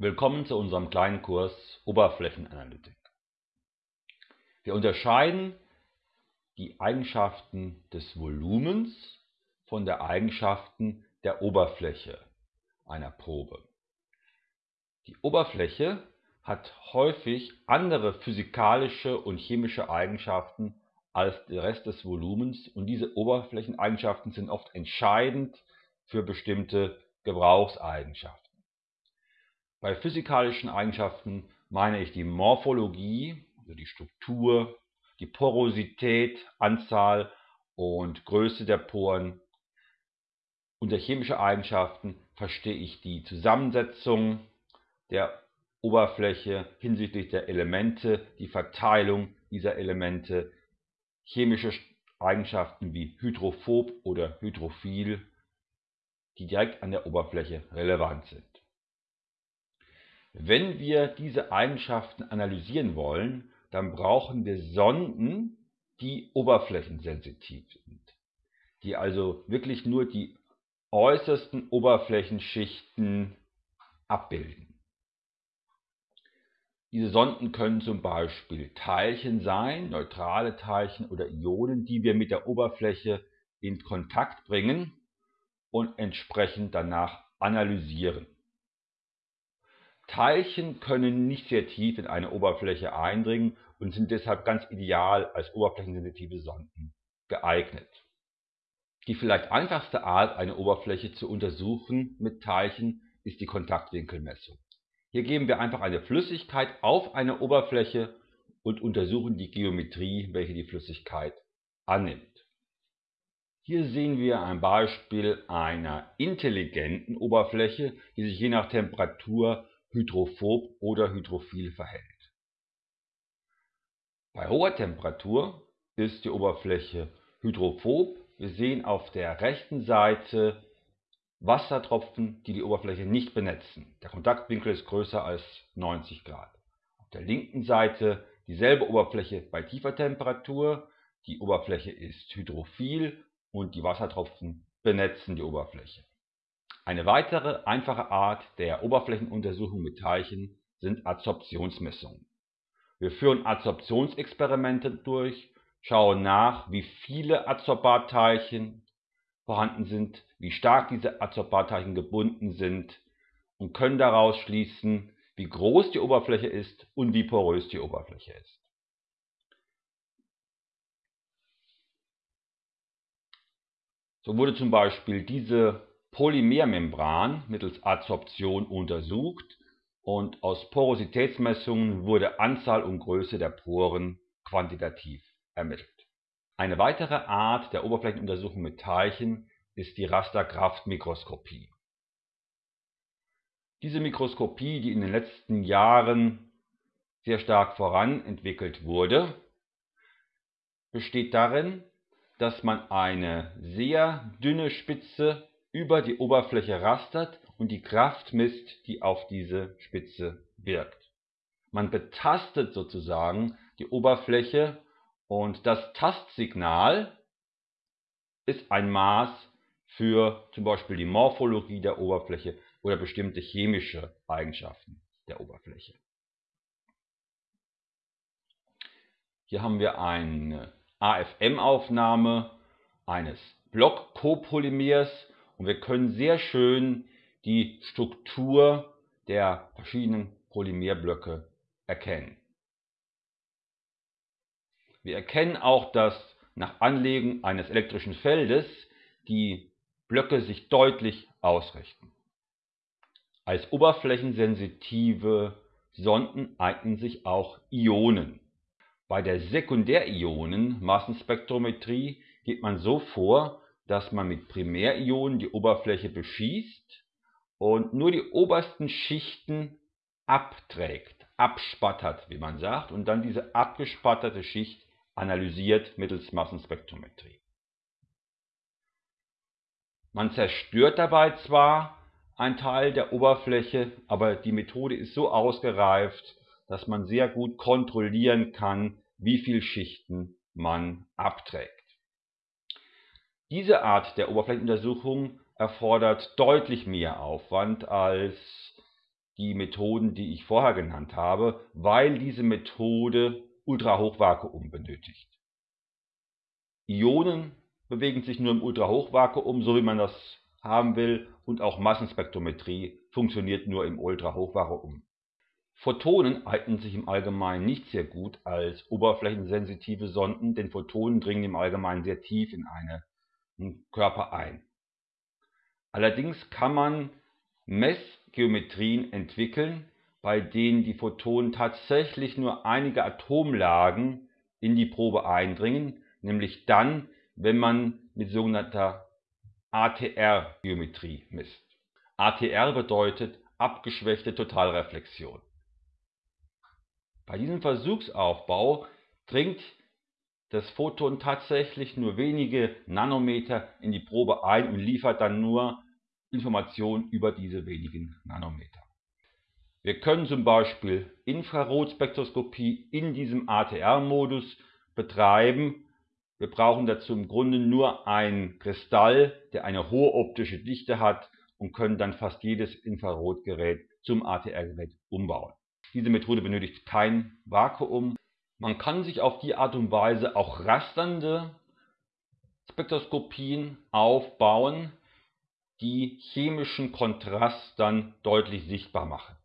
Willkommen zu unserem kleinen Kurs Oberflächenanalytik. Wir unterscheiden die Eigenschaften des Volumens von den Eigenschaften der Oberfläche einer Probe. Die Oberfläche hat häufig andere physikalische und chemische Eigenschaften als der Rest des Volumens und diese Oberflächeneigenschaften sind oft entscheidend für bestimmte Gebrauchseigenschaften. Bei physikalischen Eigenschaften meine ich die Morphologie, also die Struktur, die Porosität, Anzahl und Größe der Poren. Unter chemische Eigenschaften verstehe ich die Zusammensetzung der Oberfläche hinsichtlich der Elemente, die Verteilung dieser Elemente, chemische Eigenschaften wie hydrophob oder hydrophil, die direkt an der Oberfläche relevant sind. Wenn wir diese Eigenschaften analysieren wollen, dann brauchen wir Sonden, die oberflächensensitiv sind, die also wirklich nur die äußersten Oberflächenschichten abbilden. Diese Sonden können zum Beispiel Teilchen sein, neutrale Teilchen oder Ionen, die wir mit der Oberfläche in Kontakt bringen und entsprechend danach analysieren. Teilchen können nicht sehr tief in eine Oberfläche eindringen und sind deshalb ganz ideal als oberflächensensitive Sonden geeignet. Die vielleicht einfachste Art, eine Oberfläche zu untersuchen mit Teilchen, ist die Kontaktwinkelmessung. Hier geben wir einfach eine Flüssigkeit auf eine Oberfläche und untersuchen die Geometrie, welche die Flüssigkeit annimmt. Hier sehen wir ein Beispiel einer intelligenten Oberfläche, die sich je nach Temperatur hydrophob oder hydrophil verhält. Bei hoher Temperatur ist die Oberfläche hydrophob. Wir sehen auf der rechten Seite Wassertropfen, die die Oberfläche nicht benetzen. Der Kontaktwinkel ist größer als 90 Grad. Auf der linken Seite dieselbe Oberfläche bei tiefer Temperatur. Die Oberfläche ist hydrophil und die Wassertropfen benetzen die Oberfläche. Eine weitere einfache Art der Oberflächenuntersuchung mit Teilchen sind Adsorptionsmessungen. Wir führen Adsorptionsexperimente durch, schauen nach, wie viele Adsorbatteilchen vorhanden sind, wie stark diese Adsorbatteilchen gebunden sind und können daraus schließen, wie groß die Oberfläche ist und wie porös die Oberfläche ist. So wurde zum Beispiel diese Polymermembran mittels Adsorption untersucht und aus Porositätsmessungen wurde Anzahl und Größe der Poren quantitativ ermittelt. Eine weitere Art der Oberflächenuntersuchung mit Teilchen ist die Rasterkraftmikroskopie. Diese Mikroskopie, die in den letzten Jahren sehr stark voranentwickelt wurde, besteht darin, dass man eine sehr dünne Spitze über die Oberfläche rastert und die Kraft misst, die auf diese Spitze wirkt. Man betastet sozusagen die Oberfläche und das Tastsignal ist ein Maß für zum Beispiel die Morphologie der Oberfläche oder bestimmte chemische Eigenschaften der Oberfläche. Hier haben wir eine AFM-Aufnahme eines Block-Copolymers und wir können sehr schön die Struktur der verschiedenen Polymerblöcke erkennen. Wir erkennen auch, dass nach Anlegen eines elektrischen Feldes die Blöcke sich deutlich ausrichten. Als oberflächensensitive Sonden eignen sich auch Ionen. Bei der Sekundärionen-Massenspektrometrie geht man so vor, dass man mit Primärionen die Oberfläche beschießt und nur die obersten Schichten abträgt, abspattert, wie man sagt, und dann diese abgespatterte Schicht analysiert mittels Massenspektrometrie. Man zerstört dabei zwar einen Teil der Oberfläche, aber die Methode ist so ausgereift, dass man sehr gut kontrollieren kann, wie viele Schichten man abträgt. Diese Art der Oberflächenuntersuchung erfordert deutlich mehr Aufwand als die Methoden, die ich vorher genannt habe, weil diese Methode Ultrahochvakuum benötigt. Ionen bewegen sich nur im Ultrahochvakuum, so wie man das haben will, und auch Massenspektrometrie funktioniert nur im Ultrahochvakuum. Photonen eignen sich im Allgemeinen nicht sehr gut als oberflächensensitive Sonden, denn Photonen dringen im Allgemeinen sehr tief in einen Körper ein. Allerdings kann man Messgeometrien entwickeln, bei denen die Photonen tatsächlich nur einige Atomlagen in die Probe eindringen, nämlich dann, wenn man mit sogenannter ATR-Geometrie misst. ATR bedeutet abgeschwächte Totalreflexion. Bei diesem Versuchsaufbau dringt das Photon tatsächlich nur wenige Nanometer in die Probe ein und liefert dann nur Informationen über diese wenigen Nanometer. Wir können zum Beispiel Infrarotspektroskopie in diesem ATR-Modus betreiben. Wir brauchen dazu im Grunde nur einen Kristall, der eine hohe optische Dichte hat und können dann fast jedes Infrarotgerät zum ATR-Gerät umbauen. Diese Methode benötigt kein Vakuum. Man kann sich auf die Art und Weise auch rasternde Spektroskopien aufbauen, die chemischen Kontrast dann deutlich sichtbar machen.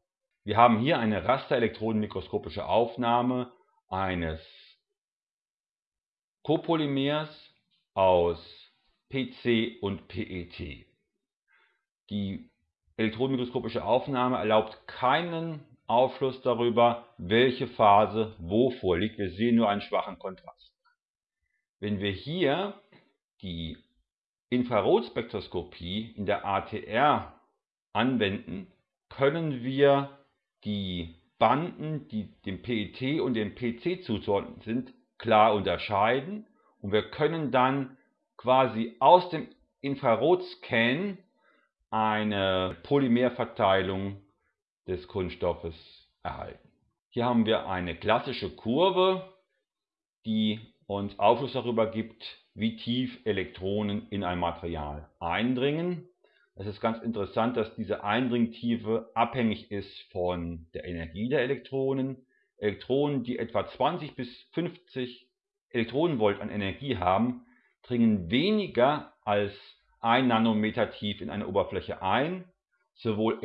Wir haben hier eine rasterelektronenmikroskopische Aufnahme eines Copolymers aus PC und PET. Die elektronenmikroskopische Aufnahme erlaubt keinen Aufschluss darüber, welche Phase wo vorliegt. Wir sehen nur einen schwachen Kontrast. Wenn wir hier die Infrarotspektroskopie in der ATR anwenden, können wir die Banden, die dem PET und dem PC zuzuordnen sind, klar unterscheiden und wir können dann quasi aus dem Infrarotscan eine Polymerverteilung des Kunststoffes erhalten. Hier haben wir eine klassische Kurve, die uns Aufschluss darüber gibt, wie tief Elektronen in ein Material eindringen. Es ist ganz interessant, dass diese Eindringtiefe abhängig ist von der Energie der Elektronen. Elektronen, die etwa 20 bis 50 Elektronenvolt an Energie haben, dringen weniger als 1 Nanometer tief in eine Oberfläche ein. Sowohl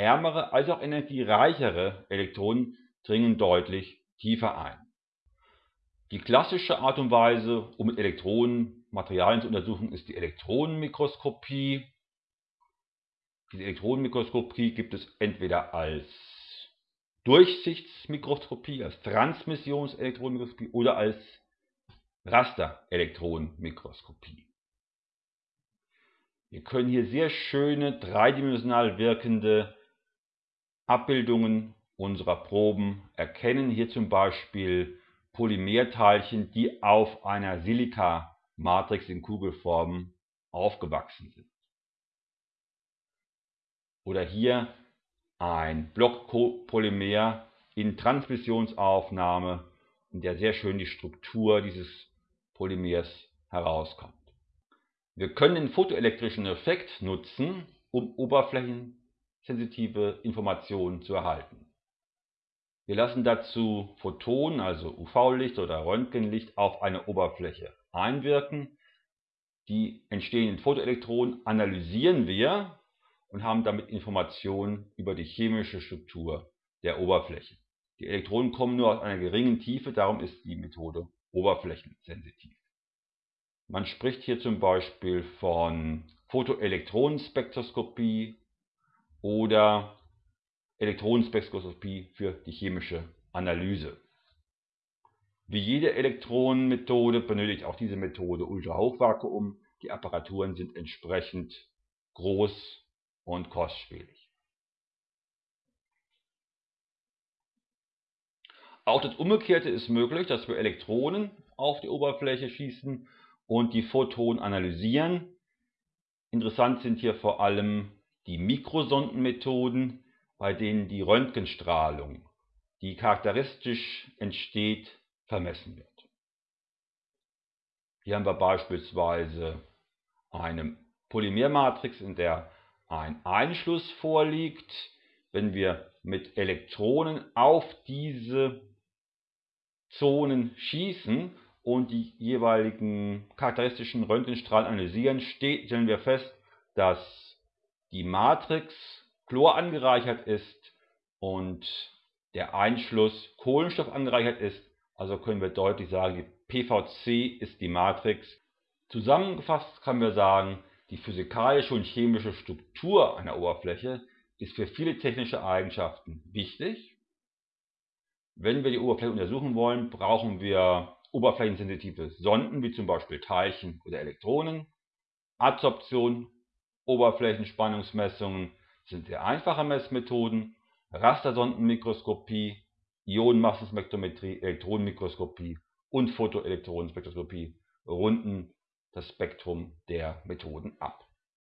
energieärmere als auch energiereichere Elektronen dringen deutlich tiefer ein. Die klassische Art und Weise, um mit Elektronen Materialien zu untersuchen, ist die Elektronenmikroskopie. Diese Elektronenmikroskopie gibt es entweder als Durchsichtsmikroskopie, als Transmissionselektronenmikroskopie oder als Rasterelektronenmikroskopie. Wir können hier sehr schöne dreidimensional wirkende Abbildungen unserer Proben erkennen. Hier zum Beispiel Polymerteilchen, die auf einer Silika-Matrix in Kugelform aufgewachsen sind. Oder hier ein Blockpolymer in Transmissionsaufnahme, in der sehr schön die Struktur dieses Polymers herauskommt. Wir können den photoelektrischen Effekt nutzen, um oberflächensensitive Informationen zu erhalten. Wir lassen dazu Photonen, also UV-Licht oder Röntgenlicht, auf eine Oberfläche einwirken. Die entstehenden Photoelektronen analysieren wir und haben damit Informationen über die chemische Struktur der Oberfläche. Die Elektronen kommen nur aus einer geringen Tiefe, darum ist die Methode oberflächensensitiv. Man spricht hier zum Beispiel von Photoelektronenspektroskopie oder Elektronenspektroskopie für die chemische Analyse. Wie jede Elektronenmethode benötigt auch diese Methode Ultrahochvakuum. Die Apparaturen sind entsprechend groß und kostspielig. Auch das Umgekehrte ist möglich, dass wir Elektronen auf die Oberfläche schießen und die Photonen analysieren. Interessant sind hier vor allem die Mikrosondenmethoden, bei denen die Röntgenstrahlung, die charakteristisch entsteht, vermessen wird. Hier haben wir beispielsweise eine Polymermatrix, in der ein Einschluss vorliegt. wenn wir mit Elektronen auf diese Zonen schießen und die jeweiligen charakteristischen Röntgenstrahlen analysieren, stellen wir fest, dass die Matrix Chlor angereichert ist und der Einschluss Kohlenstoff angereichert ist. Also können wir deutlich sagen, die PVC ist die Matrix. Zusammengefasst können wir sagen, die physikalische und chemische Struktur einer Oberfläche ist für viele technische Eigenschaften wichtig. Wenn wir die Oberfläche untersuchen wollen, brauchen wir oberflächensensitive Sonden, wie zum Beispiel Teilchen oder Elektronen. Adsorption, Oberflächenspannungsmessungen sind sehr einfache Messmethoden. Rastersondenmikroskopie, Ionenmassenspektrometrie, Elektronenmikroskopie und Photoelektronenspektroskopie runden das Spektrum der Methoden ab